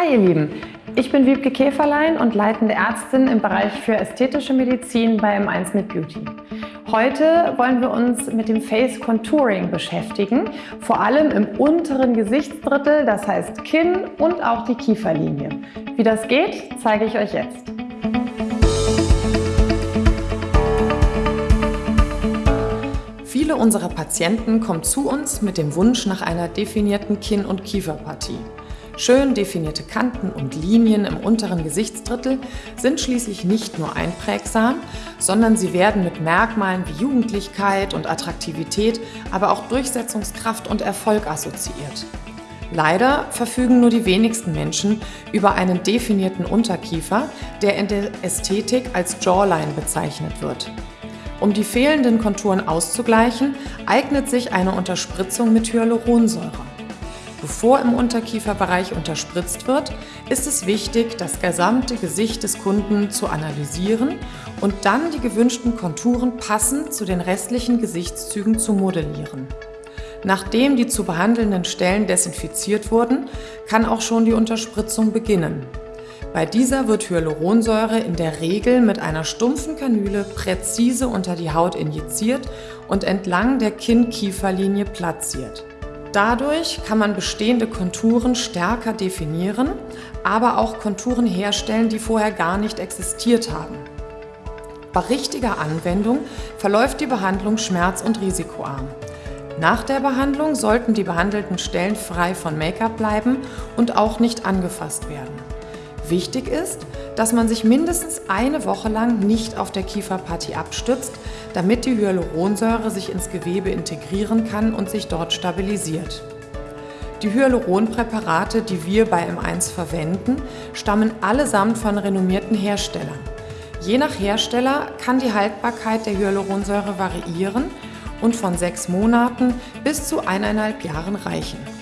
Hi ihr Lieben, ich bin Wiebke Käferlein und leitende Ärztin im Bereich für ästhetische Medizin bei M1 mit Beauty. Heute wollen wir uns mit dem Face Contouring beschäftigen, vor allem im unteren Gesichtsdrittel, das heißt Kinn und auch die Kieferlinie. Wie das geht, zeige ich euch jetzt. Viele unserer Patienten kommen zu uns mit dem Wunsch nach einer definierten Kinn- und Kieferpartie. Schön definierte Kanten und Linien im unteren Gesichtsdrittel sind schließlich nicht nur einprägsam, sondern sie werden mit Merkmalen wie Jugendlichkeit und Attraktivität, aber auch Durchsetzungskraft und Erfolg assoziiert. Leider verfügen nur die wenigsten Menschen über einen definierten Unterkiefer, der in der Ästhetik als Jawline bezeichnet wird. Um die fehlenden Konturen auszugleichen, eignet sich eine Unterspritzung mit Hyaluronsäure. Bevor im Unterkieferbereich unterspritzt wird, ist es wichtig, das gesamte Gesicht des Kunden zu analysieren und dann die gewünschten Konturen passend zu den restlichen Gesichtszügen zu modellieren. Nachdem die zu behandelnden Stellen desinfiziert wurden, kann auch schon die Unterspritzung beginnen. Bei dieser wird Hyaluronsäure in der Regel mit einer stumpfen Kanüle präzise unter die Haut injiziert und entlang der Kinn-Kieferlinie platziert. Dadurch kann man bestehende Konturen stärker definieren, aber auch Konturen herstellen, die vorher gar nicht existiert haben. Bei richtiger Anwendung verläuft die Behandlung schmerz- und risikoarm. Nach der Behandlung sollten die behandelten Stellen frei von Make-up bleiben und auch nicht angefasst werden. Wichtig ist, dass man sich mindestens eine Woche lang nicht auf der Kieferpartie abstützt, damit die Hyaluronsäure sich ins Gewebe integrieren kann und sich dort stabilisiert. Die Hyaluronpräparate, die wir bei M1 verwenden, stammen allesamt von renommierten Herstellern. Je nach Hersteller kann die Haltbarkeit der Hyaluronsäure variieren und von sechs Monaten bis zu eineinhalb Jahren reichen.